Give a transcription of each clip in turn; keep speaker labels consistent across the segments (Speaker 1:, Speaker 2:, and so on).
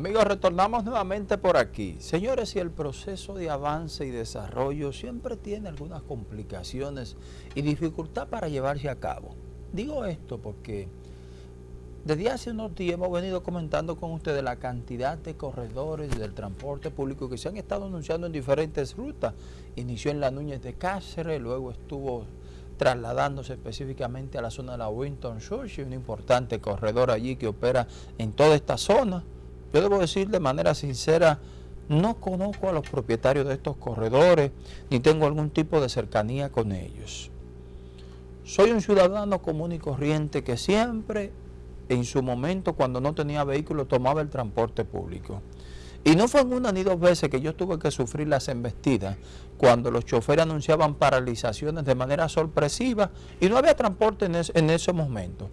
Speaker 1: Amigos, retornamos nuevamente por aquí. Señores, si el proceso de avance y desarrollo siempre tiene algunas complicaciones y dificultad para llevarse a cabo. Digo esto porque desde hace unos días hemos venido comentando con ustedes la cantidad de corredores del transporte público que se han estado anunciando en diferentes rutas. Inició en la Núñez de Cáceres, luego estuvo trasladándose específicamente a la zona de la Winton Church, un importante corredor allí que opera en toda esta zona. Yo debo decir de manera sincera, no conozco a los propietarios de estos corredores, ni tengo algún tipo de cercanía con ellos. Soy un ciudadano común y corriente que siempre, en su momento, cuando no tenía vehículo, tomaba el transporte público. Y no fue una ni dos veces que yo tuve que sufrir las embestidas cuando los choferes anunciaban paralizaciones de manera sorpresiva y no había transporte en, en ese momento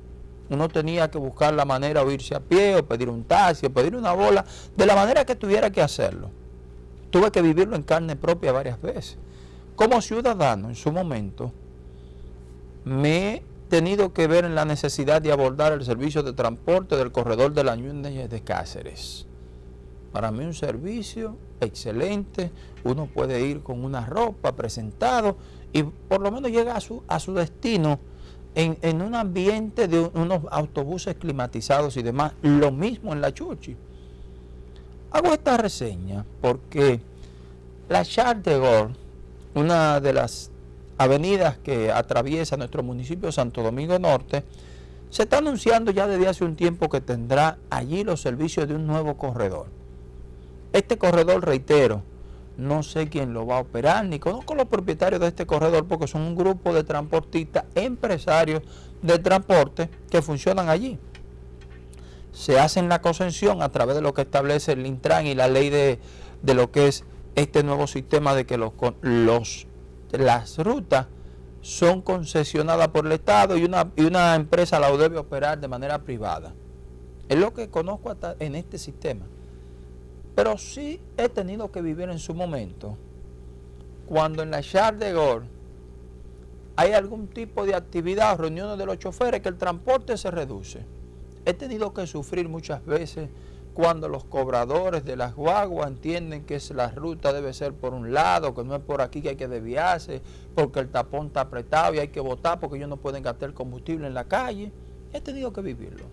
Speaker 1: uno tenía que buscar la manera o irse a pie o pedir un taxi o pedir una bola, de la manera que tuviera que hacerlo. Tuve que vivirlo en carne propia varias veces. Como ciudadano en su momento, me he tenido que ver en la necesidad de abordar el servicio de transporte del corredor de la Ñuñez de Cáceres. Para mí un servicio excelente, uno puede ir con una ropa presentado y por lo menos llega a su, a su destino en, un ambiente de unos autobuses climatizados y demás, lo mismo en la Chuchi. Hago esta reseña porque la Charles de una de las avenidas que atraviesa nuestro municipio Santo Domingo Norte, se está anunciando ya desde hace un tiempo que tendrá allí los servicios de un nuevo corredor. Este corredor, reitero, no sé quién lo va a operar, ni conozco los propietarios de este corredor porque son un grupo de transportistas, empresarios de transporte que funcionan allí. Se hacen la concesión a través de lo que establece el Intran y la ley de, lo que es este nuevo sistema de que los, los, las rutas son concesionadas por el Estado y una, y una empresa la debe operar de manera privada. Es lo que conozco en este sistema. Pero sí he tenido que vivir en su momento, cuando en la Charles de Gaulle hay algún tipo de actividad reuniones de los choferes que el transporte se reduce. He tenido que sufrir muchas veces cuando los cobradores de las guaguas entienden que la ruta debe ser por un lado, que no es por aquí que hay que desviarse, porque el tapón está apretado y hay que votar porque ellos no pueden gastar combustible en la calle. He tenido que vivirlo.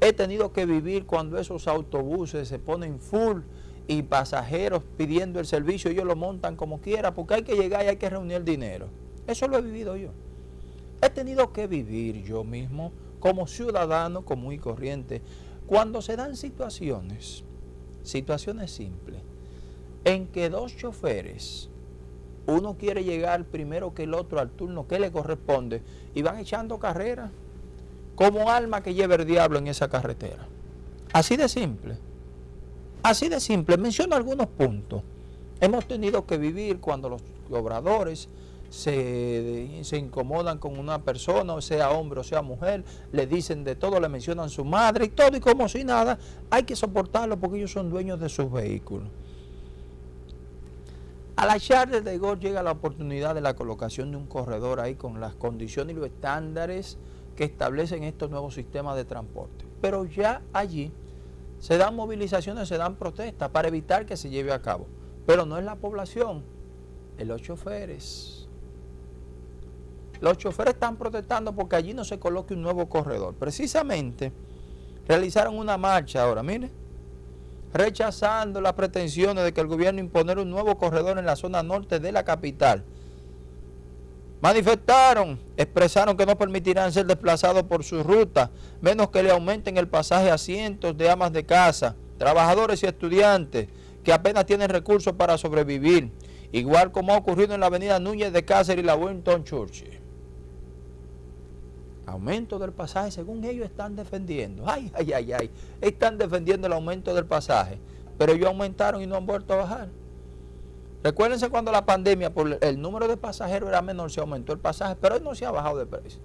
Speaker 1: He tenido que vivir cuando esos autobuses se ponen full y pasajeros pidiendo el servicio, ellos lo montan como quiera, porque hay que llegar y hay que reunir dinero. Eso lo he vivido yo. He tenido que vivir yo mismo como ciudadano común y corriente, cuando se dan situaciones, situaciones simples, en que dos choferes, uno quiere llegar primero que el otro al turno que le corresponde, y van echando carrera, como alma que lleva el diablo en esa carretera. Así de simple. Así de simple, menciono algunos puntos. Hemos tenido que vivir cuando los obradores se, incomodan con una persona, sea hombre o sea mujer, le dicen de todo, le mencionan su madre y todo, y como si nada, hay que soportarlo porque ellos son dueños de sus vehículos. A la Charles de Gaulle llega la oportunidad de la colocación de un corredor ahí con las condiciones y los estándares que establecen estos nuevos sistemas de transporte. Pero ya allí se dan movilizaciones, se dan protestas para evitar que se lleve a cabo. Pero no es la población, es los choferes. Los choferes están protestando porque allí no se coloque un nuevo corredor. Precisamente realizaron una marcha ahora, mire, rechazando las pretensiones de que el gobierno imponer un nuevo corredor en la zona norte de la capital Manifestaron, expresaron que no permitirán ser desplazados por su ruta, menos que le aumenten el pasaje a cientos de amas de casa, trabajadores y estudiantes que apenas tienen recursos para sobrevivir, igual como ha ocurrido en la avenida Núñez de Cáceres y la Winton Church. Aumento del pasaje, según ellos están defendiendo. Ay, ay, ay, ay. Están defendiendo el aumento del pasaje, pero ellos aumentaron y no han vuelto a bajar. Recuérdense cuando la pandemia, por el número de pasajeros era menor, se aumentó el pasaje, pero hoy no se ha bajado de precio.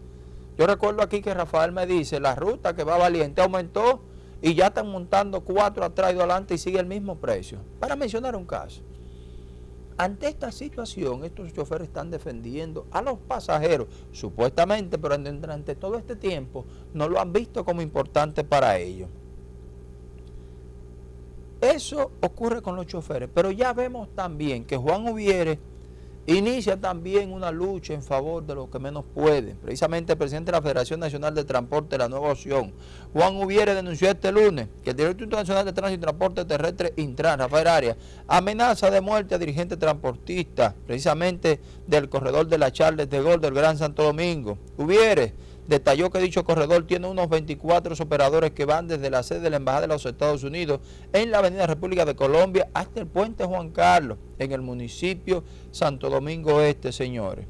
Speaker 1: Yo recuerdo aquí que Rafael me dice, la ruta que va valiente aumentó y ya están montando cuatro atrás y adelante y sigue el mismo precio. Para mencionar un caso. Ante esta situación, estos choferes están defendiendo a los pasajeros, supuestamente, pero durante todo este tiempo no lo han visto como importante para ellos. Eso ocurre con los choferes, pero ya vemos también que Juan Ubiere inicia también una lucha en favor de los que menos pueden. Precisamente el presidente de la Federación Nacional de Transporte, la nueva opción, Juan Ubiere, denunció este lunes que el director internacional de Tránsito y Transporte Terrestre Intran, Rafael Arias, amenaza de muerte a dirigentes transportistas, precisamente del corredor de la Charles de Gol del Gran Santo Domingo. Ubiere detalló que dicho corredor tiene unos 24 operadores que van desde la sede de la Embajada de los Estados Unidos en la Avenida República de Colombia hasta el Puente Juan Carlos, en el municipio Santo Domingo Este, señores.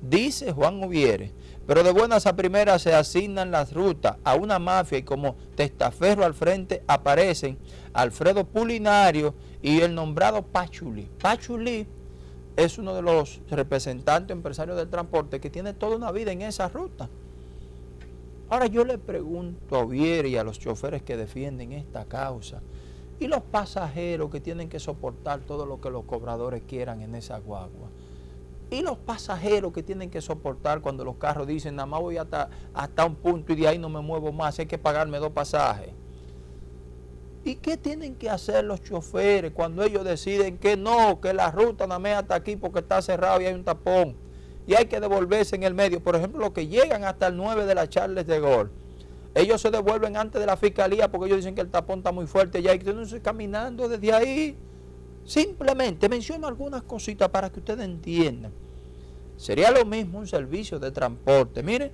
Speaker 1: Dice Juan Ubiere, pero de buenas a primeras se asignan las rutas a una mafia y como testaferro al frente aparecen Alfredo Pulinario y el nombrado Pachuli. Pachuli es uno de los representantes empresarios del transporte que tiene toda una vida en esa ruta. Ahora yo le pregunto a Ovier y a los choferes que defienden esta causa, y los pasajeros que tienen que soportar todo lo que los cobradores quieran en esa guagua, y los pasajeros que tienen que soportar cuando los carros dicen, nada más voy hasta, hasta un punto y de ahí no me muevo más, hay que pagarme dos pasajes. ¿Y qué tienen que hacer los choferes cuando ellos deciden que no, que la ruta nada más hasta aquí porque está cerrado y hay un tapón? Y hay que devolverse en el medio. Por ejemplo, los que llegan hasta el 9 de la Charles de Gol, ellos se devuelven antes de la fiscalía porque ellos dicen que el tapón está muy fuerte y hay que ir caminando desde ahí. Simplemente menciono algunas cositas para que ustedes entiendan. Sería lo mismo un servicio de transporte. Miren,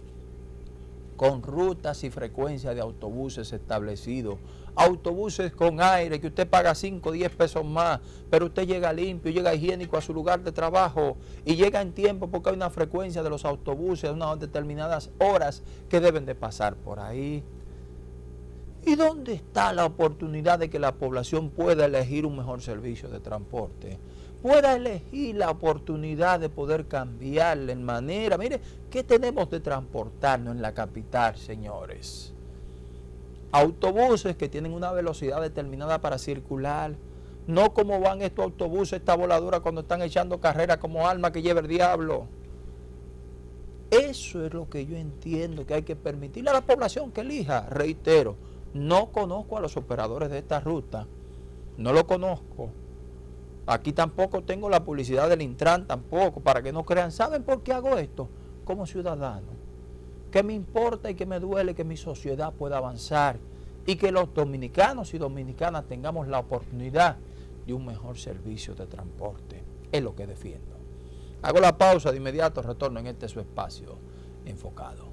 Speaker 1: con rutas y frecuencias de autobuses establecidos, autobuses con aire que usted paga 5 o 10 pesos más, pero usted llega limpio, llega higiénico a su lugar de trabajo y llega en tiempo porque hay una frecuencia de los autobuses, unas determinadas horas que deben de pasar por ahí. ¿Y dónde está la oportunidad de que la población pueda elegir un mejor servicio de transporte? Pueda elegir la oportunidad de poder cambiarle en manera. Mire, ¿qué tenemos de transportarnos en la capital, señores? Autobuses que tienen una velocidad determinada para circular. No como van estos autobuses, esta voladura cuando están echando carrera como alma que lleva el diablo. Eso es lo que yo entiendo que hay que permitirle a la población que elija. Reitero, no conozco a los operadores de esta ruta. No lo conozco Aquí tampoco tengo la publicidad del Intran, tampoco, para que no crean. ¿Saben por qué hago esto? Como ciudadano. Que me importa y que me duele que mi sociedad pueda avanzar y que los dominicanos y dominicanas tengamos la oportunidad de un mejor servicio de transporte. Es lo que defiendo. Hago la pausa de inmediato, retorno en este su espacio enfocado.